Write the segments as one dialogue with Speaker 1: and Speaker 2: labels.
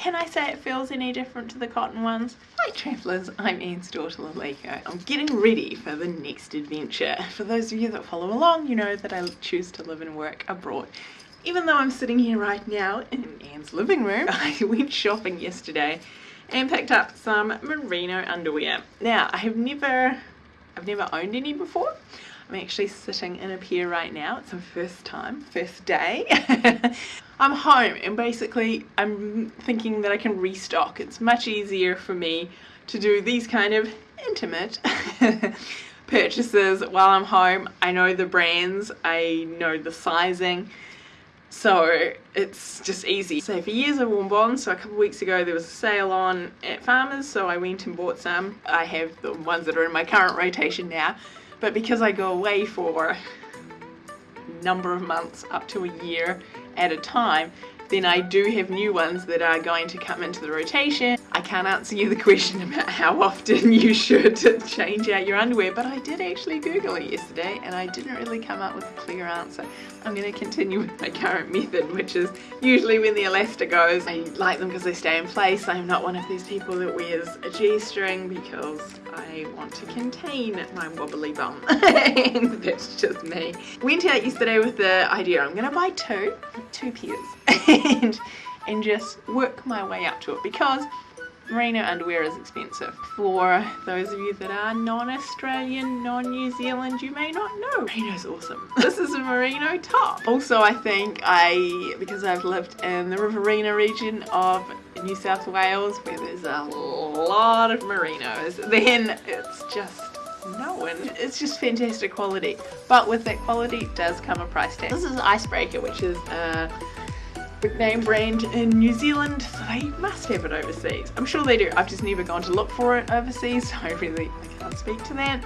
Speaker 1: Can I say it feels any different to the cotton ones? Hi travellers, I'm Anne's daughter Laleko. I'm getting ready for the next adventure. For those of you that follow along, you know that I choose to live and work abroad. Even though I'm sitting here right now in Anne's living room, I went shopping yesterday and picked up some merino underwear. Now, I have never, I've never owned any before. I'm actually sitting in a pair right now. It's my first time, first day. I'm home and basically I'm thinking that I can restock. It's much easier for me to do these kind of intimate purchases while I'm home. I know the brands, I know the sizing, so it's just easy. So for years I've worn bonds, so a couple weeks ago there was a sale on at Farmers, so I went and bought some. I have the ones that are in my current rotation now, but because I go away for a number of months up to a year at a time then I do have new ones that are going to come into the rotation. I can't answer you the question about how often you should change out your underwear, but I did actually Google it yesterday and I didn't really come up with a clear answer. I'm going to continue with my current method, which is usually when the elastic goes. I like them because they stay in place. I'm not one of these people that wears a G-string because I want to contain my wobbly bum. and that's just me. Went out yesterday with the idea I'm going to buy two, two pairs and, and just work my way up to it because merino underwear is expensive. For those of you that are non-Australian, non-New Zealand, you may not know. Merino's awesome. This is a merino top. Also, I think I, because I've lived in the Riverina region of New South Wales, where there's a lot of merinos, then it's just no and it's just fantastic quality but with that quality does come a price tag this is icebreaker which is uh big name brand in New Zealand, so they must have it overseas. I'm sure they do. I've just never gone to look for it overseas, so I really can't speak to that.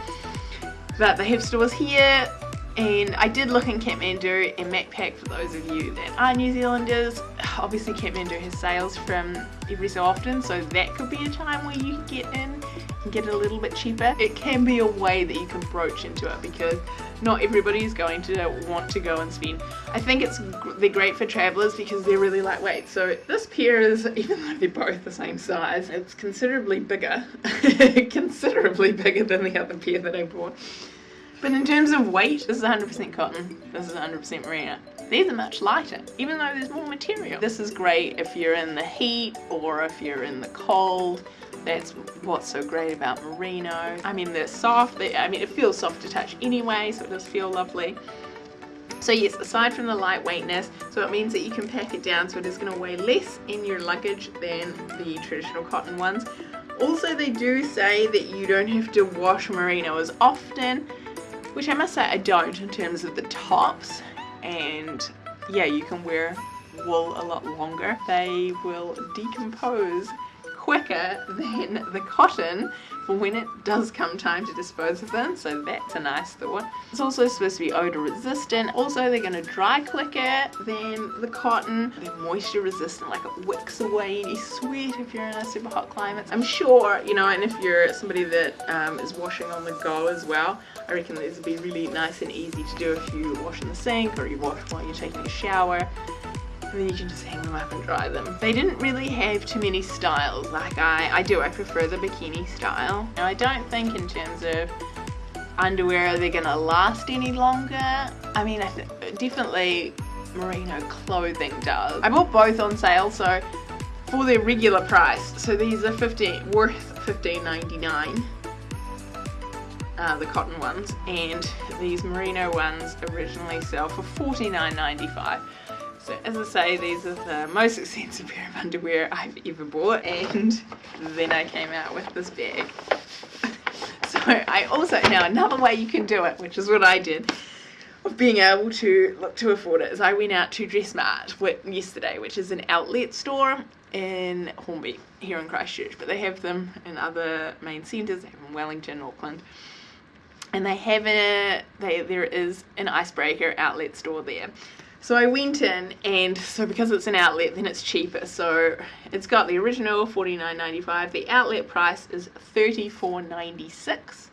Speaker 1: But they have stores here, and I did look in Kathmandu and Macpac for those of you that are New Zealanders. Obviously Kathmandu has sales from every so often, so that could be a time where you can get in and get it a little bit cheaper. It can be a way that you can broach into it because not everybody is going to want to go and spend. I think it's they're great for travelers because they're really lightweight. So this pair is, even though they're both the same size, it's considerably bigger, considerably bigger than the other pair that I bought. But in terms of weight, this is 100% cotton, this is 100% merino. These are much lighter, even though there's more material. This is great if you're in the heat or if you're in the cold that's what's so great about merino. I mean, they're soft. They, I mean, it feels soft to touch anyway, so it does feel lovely. So yes, aside from the lightweightness, so it means that you can pack it down so it is going to weigh less in your luggage than the traditional cotton ones. Also, they do say that you don't have to wash merino as often, which I must say I don't in terms of the tops. And yeah, you can wear wool a lot longer. They will decompose quicker than the cotton for when it does come time to dispose of them. So that's a nice thought. It's also supposed to be odor resistant. Also they're going to dry quicker than the cotton. They're moisture resistant like it wicks away any sweat if you're in a super hot climate. I'm sure you know and if you're somebody that um, is washing on the go as well i reckon these would be really nice and easy to do if you wash in the sink or you wash while you're taking a shower then you can just hang them up and dry them. They didn't really have too many styles like I, I do. I prefer the bikini style. Now I don't think in terms of underwear they're gonna last any longer. I mean, I definitely merino clothing does. I bought both on sale, so for their regular price. So these are 15 worth 15.99. Uh, the cotton ones and these merino ones originally sell for 49.95 so as I say, these are the most expensive pair of underwear I've ever bought and then I came out with this bag. so I also, now another way you can do it, which is what I did, of being able to look to afford it, is I went out to DressSmart yesterday, which is an outlet store in Hornby, here in Christchurch, but they have them in other main centres, they have them in Wellington, Auckland, and they have a, they, there is an icebreaker outlet store there. So I went in and so because it's an outlet then it's cheaper. So it's got the original $49.95. The outlet price is $34.96.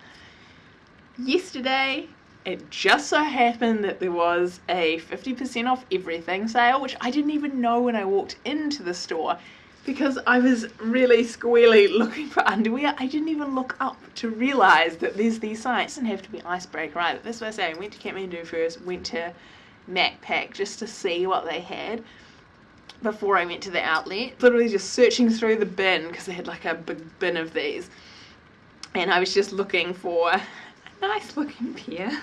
Speaker 1: Yesterday it just so happened that there was a 50% off everything sale which I didn't even know when I walked into the store because I was really squealy looking for underwear. I didn't even look up to realise that there's these signs. It doesn't have to be icebreaker either. That's what I say. I went to Kathmandu first, went to Macpac just to see what they had before I went to the outlet. Literally just searching through the bin because they had like a big bin of these. And I was just looking for a nice looking pair.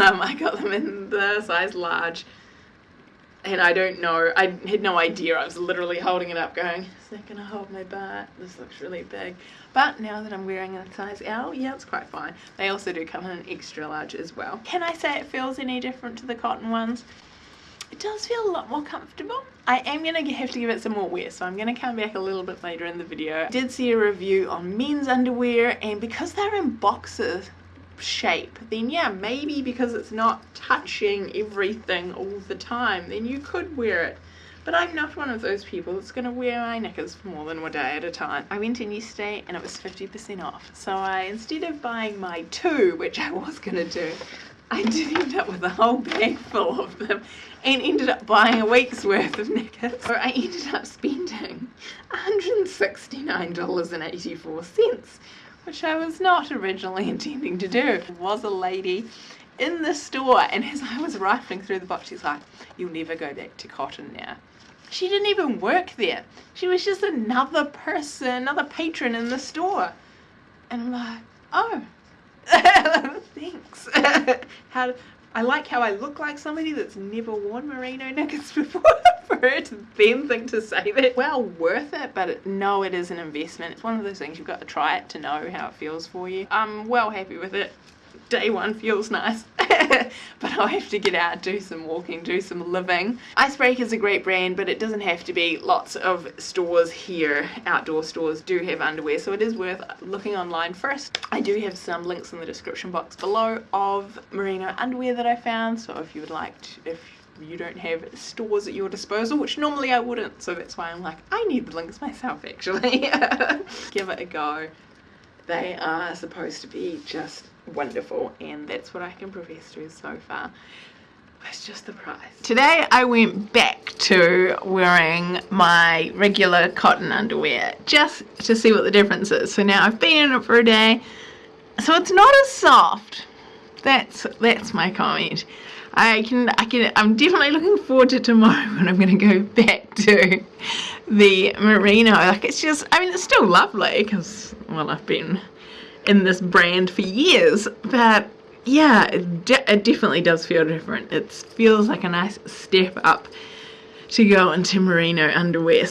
Speaker 1: Um, I got them in the size large and I don't know, I had no idea. I was literally holding it up going, is that to hold my butt? This looks really big. But now that I'm wearing a size L, yeah, it's quite fine. They also do come in an extra large as well. Can I say it feels any different to the cotton ones? It does feel a lot more comfortable. I am going to have to give it some more wear, so I'm going to come back a little bit later in the video. I did see a review on men's underwear, and because they're in boxes, shape then yeah maybe because it's not touching everything all the time then you could wear it but I'm not one of those people that's going to wear my knickers for more than one day at a time. I went in yesterday and it was 50% off. So I, instead of buying my two, which I was going to do, I did end up with a whole bag full of them and ended up buying a week's worth of knickers. So I ended up spending $169.84 which I was not originally intending to do. There was a lady in the store and as I was rifling through the box she's like, you'll never go back to cotton now. She didn't even work there. She was just another person, another patron in the store. And I'm like, oh, thanks. How, I like how I look like somebody that's never worn merino knickers before for her to then think to say that. Well worth it, but it, no, it is an investment. It's one of those things you've got to try it to know how it feels for you. I'm well happy with it day one feels nice. But I'll have to get out do some walking do some living. Icebreaker is a great brand but it doesn't have to be lots of stores here. Outdoor stores do have underwear so it is worth looking online first. I do have some links in the description box below of merino underwear that I found so if you would like to if you don't have stores at your disposal which normally I wouldn't so that's why I'm like I need the links myself actually. Give it a go they are supposed to be just wonderful and that's what I can profess to so far. It's just the price. Today I went back to wearing my regular cotton underwear just to see what the difference is. So now I've been in it for a day. So it's not as soft. That's that's my comment. I can I can I'm definitely looking forward to tomorrow when I'm gonna go back to the merino. Like it's just I mean it's still lovely because well I've been in this brand for years but yeah it, de it definitely does feel different it feels like a nice step up to go into merino underwear